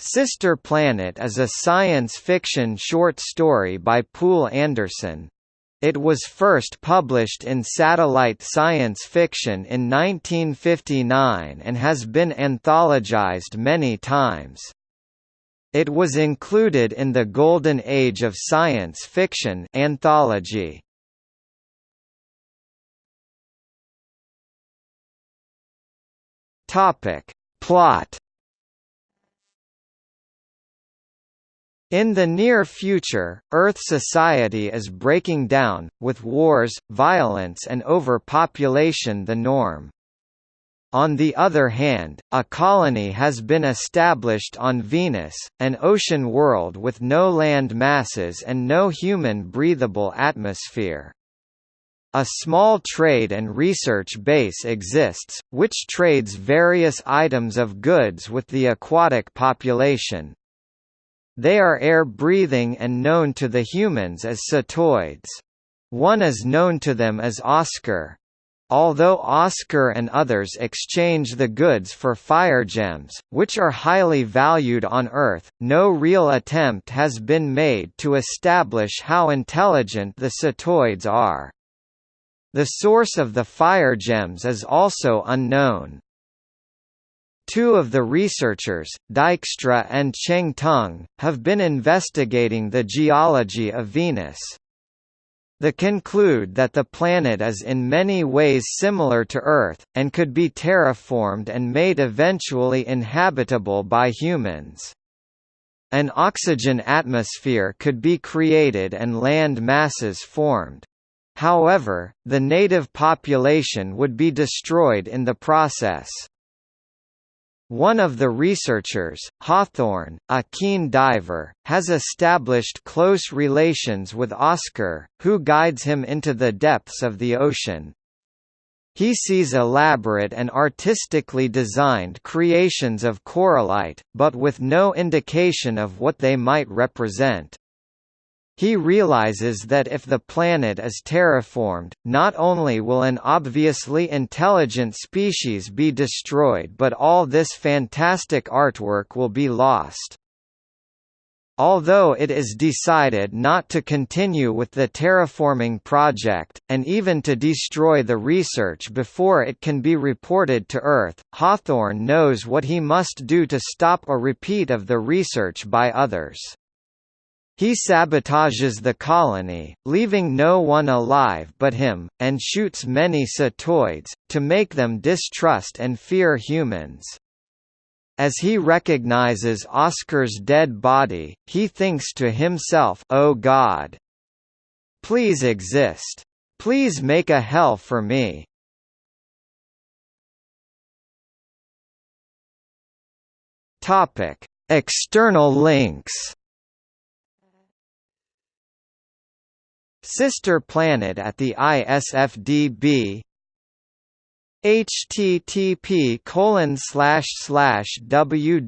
Sister Planet is a science fiction short story by Poul Anderson. It was first published in Satellite Science Fiction in 1959 and has been anthologized many times. It was included in the Golden Age of Science Fiction anthology. Topic: Plot In the near future, Earth society is breaking down, with wars, violence and overpopulation the norm. On the other hand, a colony has been established on Venus, an ocean world with no land masses and no human breathable atmosphere. A small trade and research base exists, which trades various items of goods with the aquatic population, they are air-breathing and known to the humans as cetoids. One is known to them as Oscar. Although Oscar and others exchange the goods for fire gems, which are highly valued on Earth, no real attempt has been made to establish how intelligent the cetoids are. The source of the fire gems is also unknown. Two of the researchers, Dijkstra and Cheng Tung, have been investigating the geology of Venus. They conclude that the planet is in many ways similar to Earth, and could be terraformed and made eventually inhabitable by humans. An oxygen atmosphere could be created and land masses formed. However, the native population would be destroyed in the process. One of the researchers, Hawthorne, a keen diver, has established close relations with Oscar, who guides him into the depths of the ocean. He sees elaborate and artistically designed creations of corallite, but with no indication of what they might represent. He realizes that if the planet is terraformed, not only will an obviously intelligent species be destroyed but all this fantastic artwork will be lost. Although it is decided not to continue with the terraforming project, and even to destroy the research before it can be reported to Earth, Hawthorne knows what he must do to stop a repeat of the research by others. He sabotages the colony, leaving no one alive but him, and shoots many cetoids, to make them distrust and fear humans. As he recognizes Oscar's dead body, he thinks to himself Oh God! Please exist. Please make a hell for me. External links Sister planet at the ISFDB http colon slash slash www.isfdb.org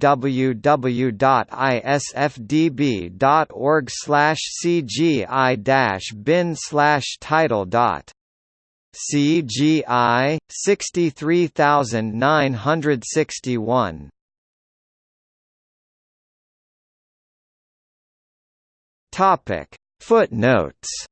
slash cgi dash bin slash title dot CGI sixty three thousand nine hundred sixty one. Topic. Footnotes